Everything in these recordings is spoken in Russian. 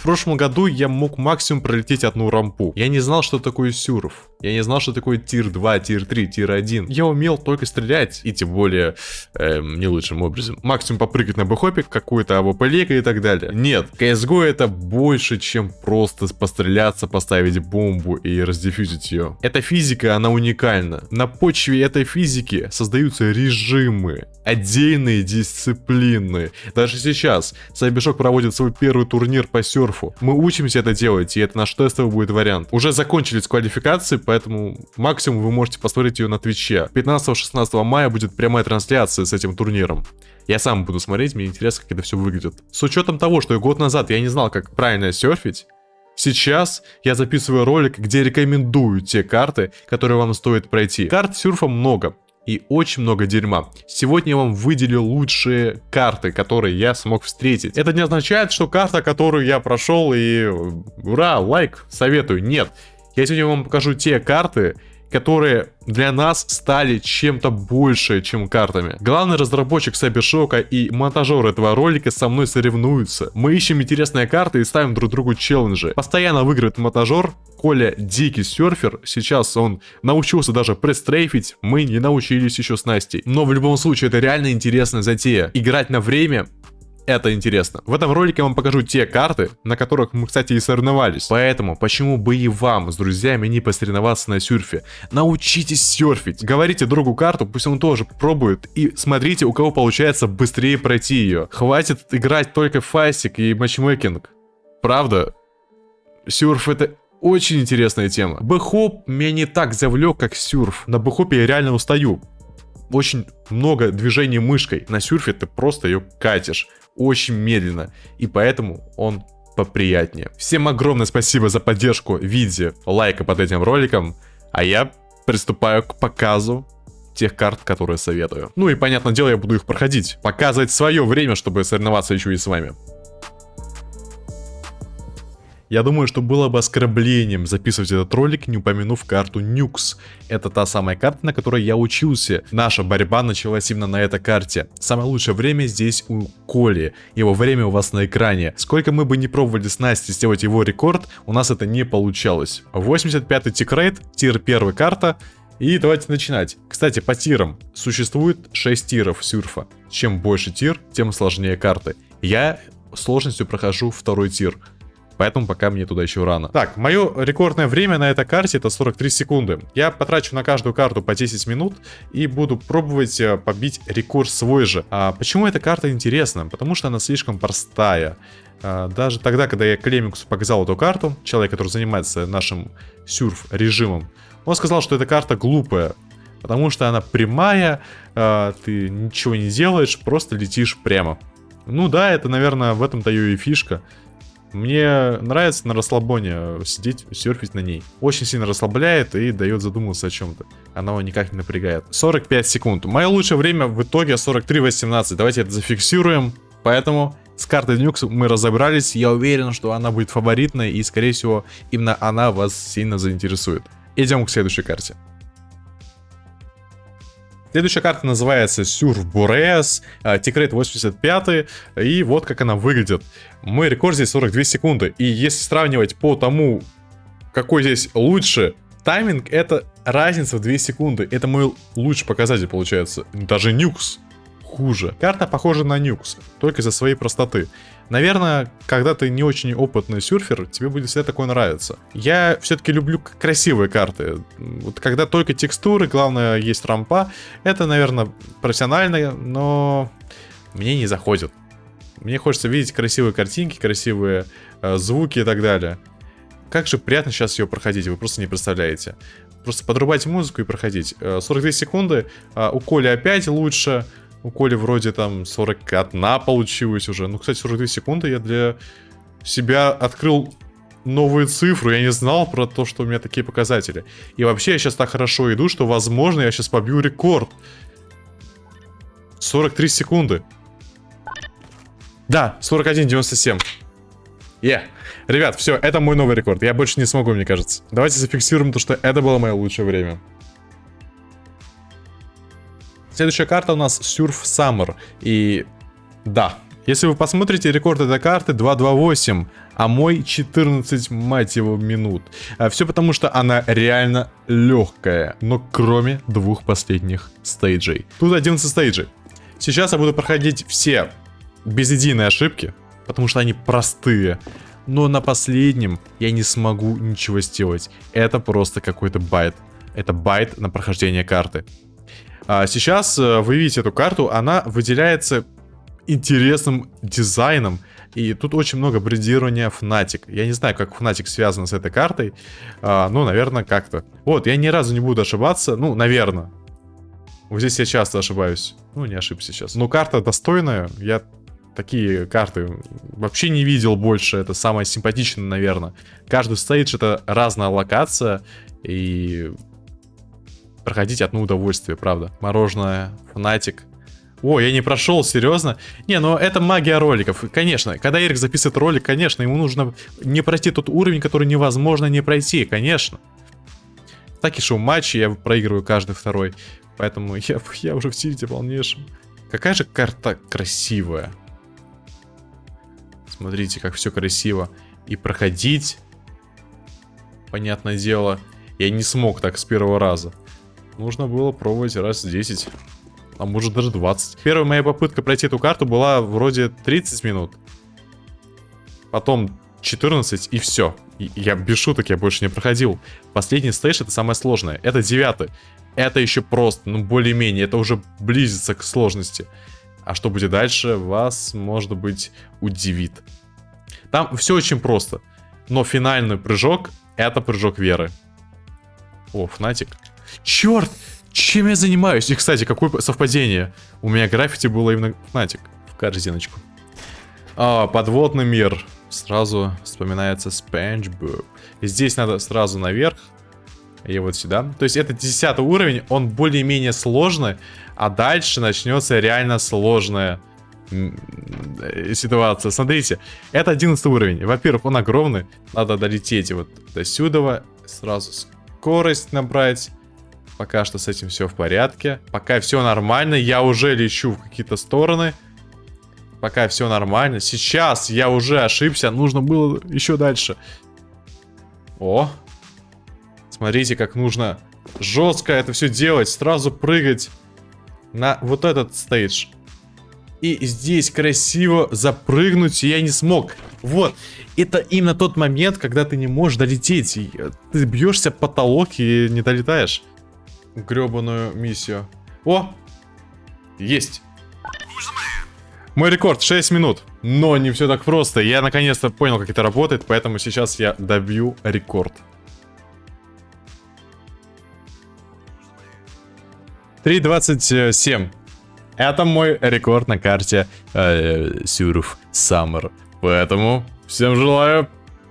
В прошлом году я мог максимум пролететь одну рампу. Я не знал, что такое surf. Я не знал, что такое tier 2, tier 3, tier 1. Я умел только стрелять, и тем более эм, не лучшим образом. Максимум попрыгать на бэхопе, какую-то АВП и так далее. Нет, CSGO это больше, чем просто постреляться, поставить бомбу и раздефьюзить ее. Эта физика, она уникальна. На почве этой физики создаются режимы, отдельные дисциплины. Даже сейчас Cybershoke проводит свой первый турнир по серфу. Мы учимся это делать, и это наш тестовый будет вариант. Уже закончились квалификации, поэтому максимум вы можете посмотреть ее на Твиче. 15-16 мая будет прямая трансляция с этим турниром. Я сам буду смотреть, мне интересно, как это все выглядит. С учетом того, что год назад я не знал, как правильно серфить, Сейчас я записываю ролик, где рекомендую те карты, которые вам стоит пройти. Карт сюрфа много и очень много дерьма. Сегодня я вам выделил лучшие карты, которые я смог встретить. Это не означает, что карта, которую я прошел и ура, лайк, советую. Нет. Я сегодня вам покажу те карты, которые для нас стали чем-то больше, чем картами. Главный разработчик Сайбершока и монтажер этого ролика со мной соревнуются. Мы ищем интересные карты и ставим друг другу челленджи. Постоянно выигрывает монтажер, Коля дикий серфер, сейчас он научился даже престрейфить, мы не научились еще с Настей. Но в любом случае это реально интересная затея. Играть на время это интересно. В этом ролике я вам покажу те карты, на которых мы, кстати, и соревновались. Поэтому, почему бы и вам с друзьями не посоревноваться на серфе? Научитесь серфить. Говорите другу карту, пусть он тоже пробует. И смотрите, у кого получается быстрее пройти ее. Хватит играть только фастик и матчмейкинг. Правда, серф это очень интересная тема. Бэхоп меня не так завлек, как сюрф. На бэхопе я реально устаю. Очень много движений мышкой. На сюрфе ты просто ее катишь очень медленно, и поэтому он поприятнее. Всем огромное спасибо за поддержку в виде лайка под этим роликом, а я приступаю к показу тех карт, которые советую. Ну и, понятное дело, я буду их проходить. Показывать свое время, чтобы соревноваться еще и с вами. Я думаю, что было бы оскорблением записывать этот ролик, не упомянув карту Нюкс. Это та самая карта, на которой я учился. Наша борьба началась именно на этой карте. Самое лучшее время здесь у Коли. Его время у вас на экране. Сколько мы бы не пробовали с Настей сделать его рекорд, у нас это не получалось. 85-й tickrate, tier 1 карта. И давайте начинать. Кстати, по тирам. Существует 6 тиров сюрфа. Чем больше tier, тем сложнее карты. Я сложностью прохожу второй tier. Поэтому пока мне туда еще рано. Так, мое рекордное время на этой карте это 43 секунды. Я потрачу на каждую карту по 10 минут и буду пробовать э, побить рекорд свой же. А почему эта карта интересна? Потому что она слишком простая. А, даже тогда, когда я Клемиксу показал эту карту, человек, который занимается нашим сюрф-режимом, он сказал, что эта карта глупая. Потому что она прямая, а, ты ничего не делаешь, просто летишь прямо. Ну да, это, наверное, в этом-то и фишка. Мне нравится на расслабоне сидеть, серфить на ней. Очень сильно расслабляет и дает задуматься о чем-то. Она его никак не напрягает. 45 секунд. Мое лучшее время в итоге 43.18. Давайте это зафиксируем. Поэтому с картой Нюкс мы разобрались. Я уверен, что она будет фаворитной. И, скорее всего, именно она вас сильно заинтересует. Идем к следующей карте. Следующая карта называется Surf Boreas, Тикрейт 85, и вот как она выглядит. Мой рекорд здесь 42 секунды, и если сравнивать по тому, какой здесь лучше тайминг, это разница в 2 секунды. Это мой лучший показатель получается. Даже Нюкс хуже. Карта похожа на Нюкс, только из-за своей простоты. Наверное, когда ты не очень опытный сюрфер, тебе будет всегда такое нравиться. Я все-таки люблю красивые карты. Вот когда только текстуры, главное есть рампа, это, наверное, профессионально, но мне не заходит. Мне хочется видеть красивые картинки, красивые э, звуки и так далее. Как же приятно сейчас ее проходить, вы просто не представляете. Просто подрубайте музыку и проходить. 42 э, секунды, э, у Коли опять лучше, у Коли вроде там 41 получилось уже. Ну, кстати, 42 секунды я для себя открыл новые цифры. Я не знал про то, что у меня такие показатели. И вообще я сейчас так хорошо иду, что, возможно, я сейчас побью рекорд. 43 секунды. Да, 41.97. Yeah. Ребят, все, это мой новый рекорд. Я больше не смогу, мне кажется. Давайте зафиксируем то, что это было мое лучшее время. Следующая карта у нас Surf Summer. И да, Если вы посмотрите рекорд этой карты 228, а мой 14, мать его, минут. А все потому, что она реально легкая, но кроме двух последних стейджей. Тут 11 стейджей. Сейчас я буду проходить все без единой ошибки, потому что они простые. Но на последнем я не смогу ничего сделать. Это просто какой-то bait. Это bait на прохождение карты. А сейчас э, вы видите эту карту, она выделяется интересным дизайном. И тут очень много брендирования Fnatic. Я не знаю, как Fnatic связан с этой картой. А, ну, наверное, как-то. Вот, я ни разу не буду ошибаться. Ну, наверное. Вот здесь я часто ошибаюсь. Ну, не ошибся сейчас. Но карта достойная. Я такие карты вообще не видел больше. Это самое симпатичное, наверное. Каждый стейдж это разная локация. И проходить одно удовольствие, правда. Мороженое, фанатик. О, я не прошел, серьезно? Не, ну это магия роликов. Конечно, когда Эрик записывает ролик, конечно, ему нужно не пройти тот уровень, который невозможно не пройти, конечно. Так и шоу матчи, я проигрываю каждый второй. Поэтому я, я уже в тильте полнейшем. Какая же карта красивая. Смотрите, как все красиво. И проходить, понятное дело, я не смог так с первого раза. Нужно было пробовать раз 10 а может даже 20. Первая моя попытка пройти эту карту была вроде 30 минут. Потом 14 и все. И я без шуток, я больше не проходил. Последний стейдж это самое сложное. Это девятый. Это еще просто, ну более-менее. Это уже близится к сложности. А что будет дальше, вас, может быть, удивит. Там все очень просто. Но финальный прыжок, это прыжок веры. О, Фнатик. Черт! Чем я занимаюсь? И, кстати, какое совпадение. У меня граффити было именно Фнатик. В корзиночку. А, подводный мир. Сразу вспоминается Спанч. Здесь надо сразу наверх. И вот сюда. То есть это 10 уровень, он более-менее сложный. А дальше начнется реально сложная ситуация. Смотрите, это 11 уровень. Во-первых, он огромный. Надо долететь вот до сюда. Сразу скорость набрать. Пока что с этим все в порядке. Пока все нормально. Я уже лечу в какие-то стороны. Пока все нормально. Сейчас я уже ошибся. Нужно было еще дальше. О. Смотрите, как нужно жестко это все делать. Сразу прыгать на вот этот стейдж. И здесь красиво запрыгнуть я не смог. Вот. Это именно тот момент, когда ты не можешь долететь. Ты бьешься потолок и не долетаешь гребаную миссию. О! Есть! Мой рекорд 6 минут. Но не все так просто. Я наконец-то понял, как это работает, поэтому сейчас я добью рекорд. 3.27. Это мой рекорд на карте э, Сюрф Саммер. Поэтому всем желаю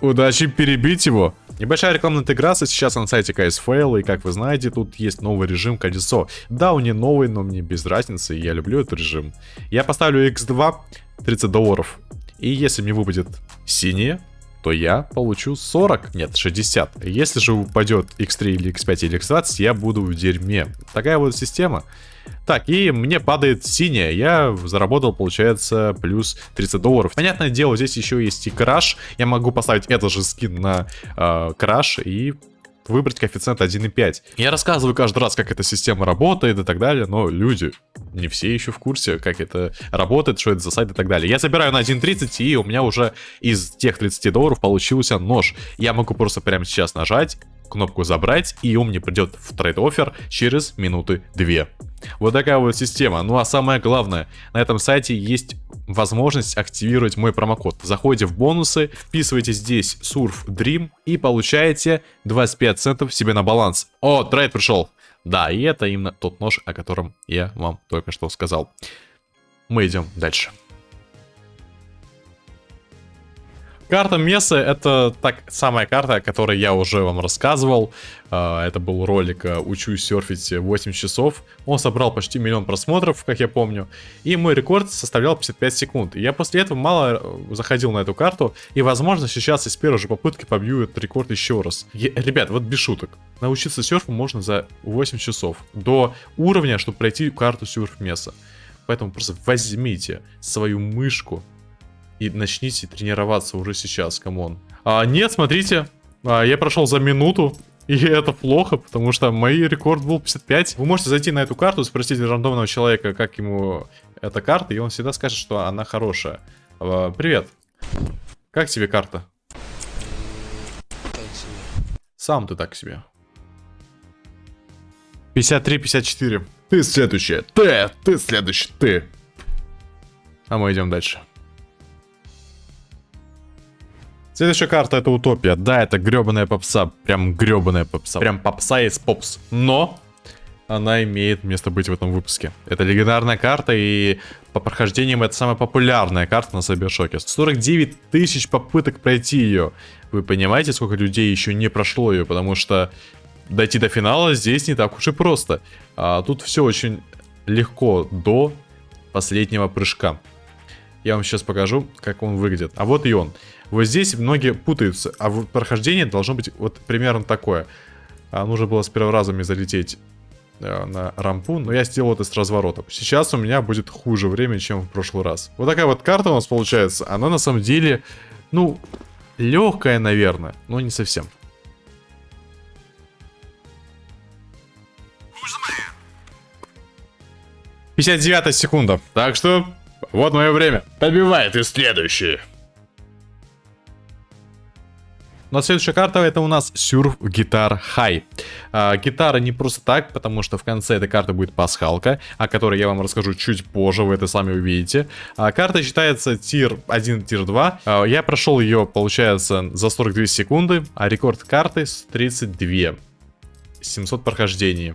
удачи перебить его. Небольшая рекламная интеграция сейчас на сайте KSFail, и как вы знаете, тут есть новый режим колесо. Да, он не новый, но мне без разницы, и я люблю этот режим. Я поставлю X2, 30 долларов. И если мне выпадет синее, то я получу 40, нет, 60. Если же упадет X3 или X5 или X20, я буду в дерьме. Такая вот система. Так, и мне падает синяя. Я заработал, получается, плюс 30 долларов. Понятное дело, здесь еще есть и краш. Я могу поставить этот же скин на э, краш и выбрать коэффициент 1,5. Я рассказываю каждый раз, как эта система работает и так далее, но люди не все еще в курсе, как это работает, что это за сайт и так далее. Я забираю на 1.30, и у меня уже из тех 30 долларов получился нож. Я могу просто прямо сейчас нажать, кнопку забрать, и он мне придет в trade offer через минуты 2. Вот такая вот система. Ну а самое главное, на этом сайте есть возможность активировать мой промокод. Заходите в бонусы, вписывайте здесь Surf Dream и получаете 25 центов себе на баланс. О, trade пришел. Да, и это именно тот нож, о котором я вам только что сказал. Мы идем дальше. Карта Месы это так самая карта, о которой я уже вам рассказывал. А, это был ролик а, «Учусь серфить 8 часов». Он собрал почти миллион просмотров, как я помню. И мой рекорд составлял 55 секунд. я после этого мало э, заходил на эту карту. И, возможно, сейчас из первой же попытки побью этот рекорд еще раз. Я, ребят, вот без шуток. Научиться серфу можно за 8 часов. До уровня, чтобы пройти карту surf Mesa. Поэтому просто возьмите свою мышку и начните тренироваться уже сейчас, come on. А, нет, смотрите, а, я прошел за минуту, и это плохо, потому что мой рекорд был 55. Вы можете зайти на эту карту, спросить рандомного человека, как ему эта карта, и он всегда скажет, что она хорошая. А, привет. Как тебе карта? Так себе. Сам ты так себе. 53-54. Ты следующая. Ты, ты следующий, ты. А мы идем дальше. Следующая карта это утопия. Да, это гребаная попса. Прям гребаная попса. Прям попса из попс. Но она имеет место быть в этом выпуске. Это легендарная карта, и по прохождениям это самая популярная карта на Сайбершоке. 49 тысяч попыток пройти ее. Вы понимаете, сколько людей еще не прошло ее, потому что дойти до финала здесь не так уж и просто. А тут все очень легко до последнего прыжка. Я вам сейчас покажу, как он выглядит. А вот и он. Вот здесь многие путаются, а прохождение должно быть вот примерно такое. А, нужно было с первого раза мне залететь э, на рампу, но я сделал это с разворотом. Сейчас у меня будет хуже время, чем в прошлый раз. Вот такая вот карта у нас получается. Она на самом деле, ну, легкая, наверное, но не совсем. 59 секунда. Так что, вот мое время. Побивай ты следующий. Ну а следующая карта это у нас Surf Guitar High. А, гитара не просто так, потому что в конце этой карты будет пасхалка, о которой я вам расскажу чуть позже, вы это сами увидите. А, карта считается тир 1, тир 2. А, я прошел ее, получается, за 42 секунды, а рекорд карты 32. 700 прохождений.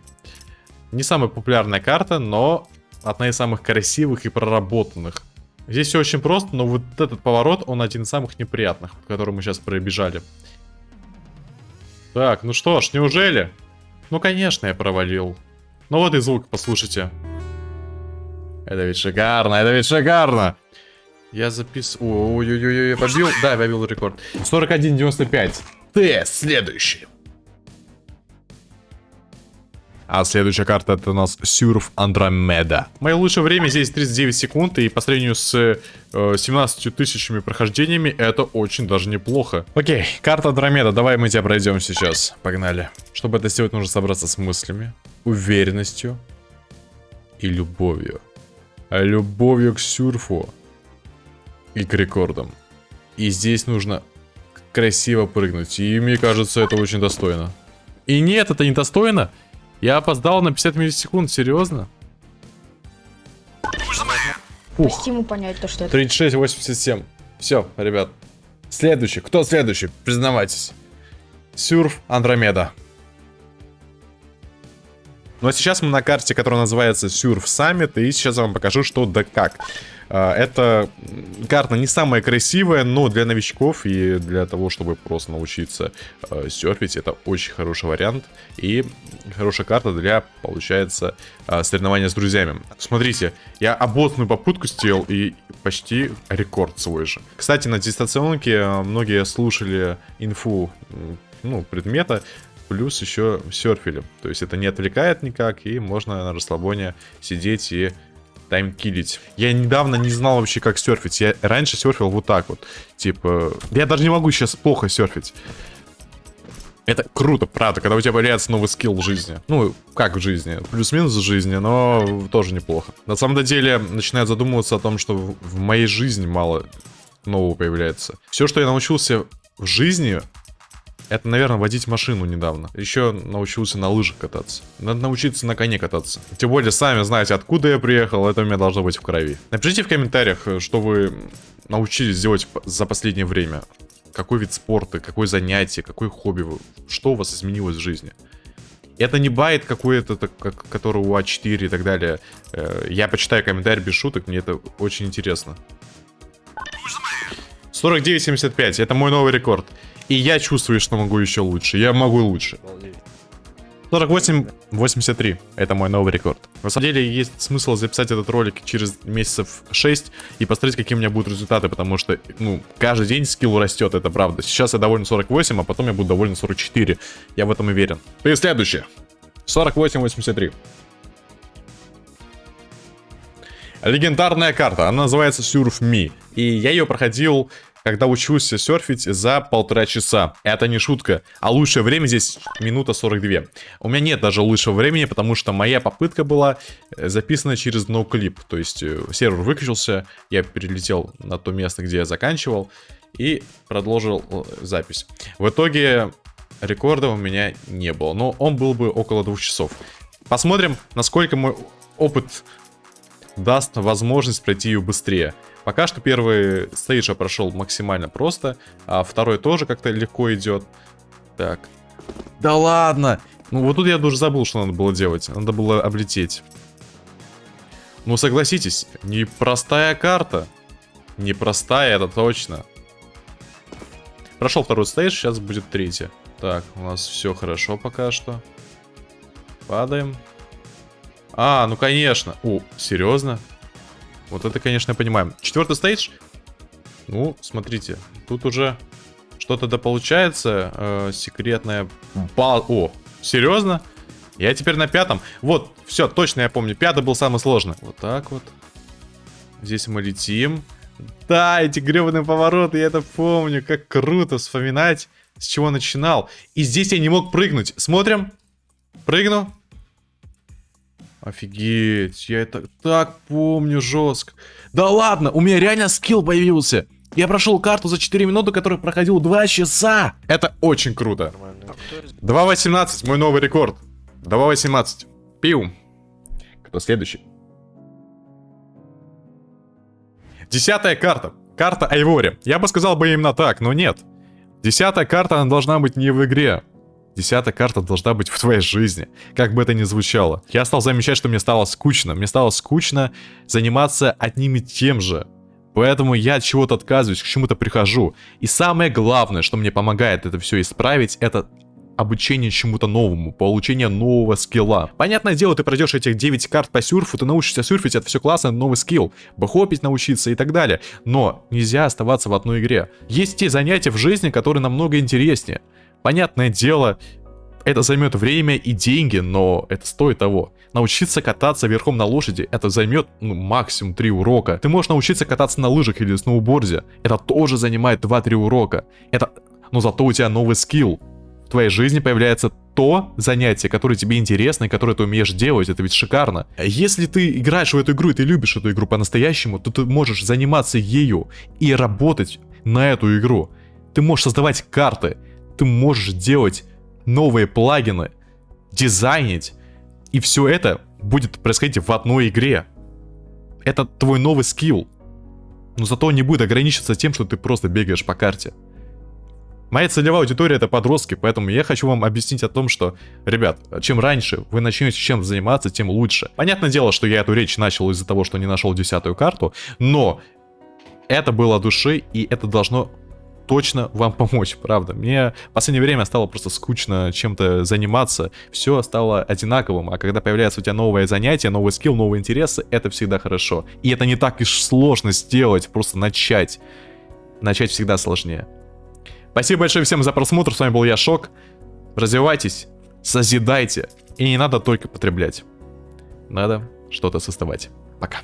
Не самая популярная карта, но одна из самых красивых и проработанных. Здесь все очень просто, но вот этот поворот, он один из самых неприятных, который мы сейчас пробежали. Так, ну что ж, неужели? Ну, конечно, я провалил. Ну вот и звук, послушайте. Это ведь шикарно, это ведь шикарно. Я запис... Ой-ой-ой, побил? Да, я побил рекорд. 41.95. Ты следующий. А следующая карта это у нас Surf Andromeda. Мое лучшее время здесь 39 секунд, и по сравнению с э, 17 тысячами прохождениями это очень даже неплохо. Окей, карта Андромеда, давай мы тебя пройдем сейчас. Погнали. Чтобы это сделать, нужно собраться с мыслями, уверенностью и любовью. А любовью к сюрфу и к рекордам. И здесь нужно красиво прыгнуть, и мне кажется, это очень достойно. И нет, это не достойно. Я опоздал на 50 миллисекунд, серьезно? Ух. ему понять то, что это... 36-87. Все, ребят. Следующий. Кто следующий? Признавайтесь. Сюрф Андромеда. Ну а сейчас мы на карте, которая называется Surf Summit, и сейчас я вам покажу, что да как. А, эта карта не самая красивая, но для новичков и для того, чтобы просто научиться э, серфить, это очень хороший вариант. И хорошая карта для, получается, э, соревнования с друзьями. Смотрите, я обоссную попытку сделал и почти рекорд свой же. Кстати, на дистанционке многие слушали инфу ну, предмета, плюс еще серфили. То есть это не отвлекает никак, и можно на расслабоне сидеть и таймкилить. Я недавно не знал вообще, как серфить. Я раньше серфил вот так вот. Типа, я даже не могу сейчас плохо серфить. Это круто, правда, когда у тебя появляется новый скилл в жизни. Ну, как в жизни, плюс-минус в жизни, но тоже неплохо. На самом деле, начинаю задумываться о том, что в моей жизни мало нового появляется. Все, что я научился в жизни, это, наверное, водить машину недавно. Еще научился на лыжах кататься. Надо научиться на коне кататься. Тем более, сами знаете, откуда я приехал, это у меня должно быть в крови. Напишите в комментариях, что вы научились делать за последнее время. Какой вид спорта, какое занятие, какое хобби, что у вас изменилось в жизни. Это не байт какой-то, который у А4 и так далее. Э, я почитаю комментарий без шуток, мне это очень интересно. 49.75, это мой новый рекорд. И я чувствую, что могу еще лучше. Я могу лучше. 48-83. Это мой новый рекорд. На самом деле, есть смысл записать этот ролик через месяцев 6 и посмотреть, какие у меня будут результаты, потому что, ну, каждый день скилл растет, это правда. Сейчас я доволен 48, а потом я буду доволен 44. Я в этом уверен. И следующее. 48-83. Легендарная карта, она называется Surf Me. И я ее проходил, когда учился серфить за полтора часа. Это не шутка. А лучшее время здесь минута 42. У меня нет даже лучшего времени, потому что моя попытка была э, записана через ноуклип. То есть э, сервер выключился, я перелетел на то место, где я заканчивал и продолжил э, запись. В итоге рекорда у меня не было, но он был бы около двух часов. Посмотрим, насколько мой опыт даст возможность пройти ее быстрее. Пока что первый стейдж прошел максимально просто, а второй тоже как-то легко идет. Так. Да ладно! Ну вот тут я уже забыл, что надо было делать. Надо было облететь. Ну согласитесь, непростая карта. Непростая, это точно. Прошел второй стейдж, сейчас будет третий. Так, у нас все хорошо пока что. Падаем. А, ну конечно. О, серьезно? Вот это, конечно, я понимаю. Четвертый стейдж. Ну, смотрите. Тут уже что-то да получается. Э, секретная бал... О, серьезно? Я теперь на пятом. Вот, все, точно я помню. Пятый был самый сложный. Вот так вот. Здесь мы летим. Да, эти гребаные повороты, я это помню. Как круто вспоминать, с чего начинал. И здесь я не мог прыгнуть. Смотрим. Прыгну. Офигеть, я это так помню жестко. Да ладно, у меня реально скилл появился. Я прошел карту за 4 минуты, который проходил 2 часа. Это очень круто. 2.18, мой новый рекорд. 2.18. Пиу. Кто следующий? Десятая карта. Карта Айвори. Я бы сказал бы именно так, но нет. Десятая карта, она должна быть не в игре. Десятая карта должна быть в твоей жизни, как бы это ни звучало. Я стал замечать, что мне стало скучно. Мне стало скучно заниматься одним и тем же. Поэтому я от чего-то отказываюсь, к чему-то прихожу. И самое главное, что мне помогает это все исправить, это обучение чему-то новому, получение нового скилла. Понятное дело, ты пройдешь этих 9 карт по сюрфу, ты научишься сюрфить, это все классно, новый скилл, бэхопить научиться и так далее. Но нельзя оставаться в одной игре. Есть те занятия в жизни, которые намного интереснее. Понятное дело, это займет время и деньги, но это стоит того. Научиться кататься верхом на лошади, это займет ну, максимум 3 урока. Ты можешь научиться кататься на лыжах или сноуборде, это тоже занимает 2-3 урока. Это... Но зато у тебя новый скилл. В твоей жизни появляется то занятие, которое тебе интересно и которое ты умеешь делать, это ведь шикарно. Если ты играешь в эту игру и ты любишь эту игру по-настоящему, то ты можешь заниматься ею и работать на эту игру. Ты можешь создавать карты, ты можешь делать новые плагины, дизайнить, и все это будет происходить в одной игре. Это твой новый скилл. Но зато он не будет ограничиваться тем, что ты просто бегаешь по карте. Моя целевая аудитория это подростки, поэтому я хочу вам объяснить о том, что, ребят, чем раньше вы начнете чем заниматься, тем лучше. Понятное дело, что я эту речь начал из-за того, что не нашел десятую карту, но это было души, и это должно точно вам помочь, правда. Мне в последнее время стало просто скучно чем-то заниматься, все стало одинаковым, а когда появляется у тебя новое занятие, новый скилл, новые интересы, это всегда хорошо. И это не так уж сложно сделать, просто начать. Начать всегда сложнее. Спасибо большое всем за просмотр, с вами был я, Шок. Развивайтесь, созидайте, и не надо только потреблять. Надо что-то создавать. Пока.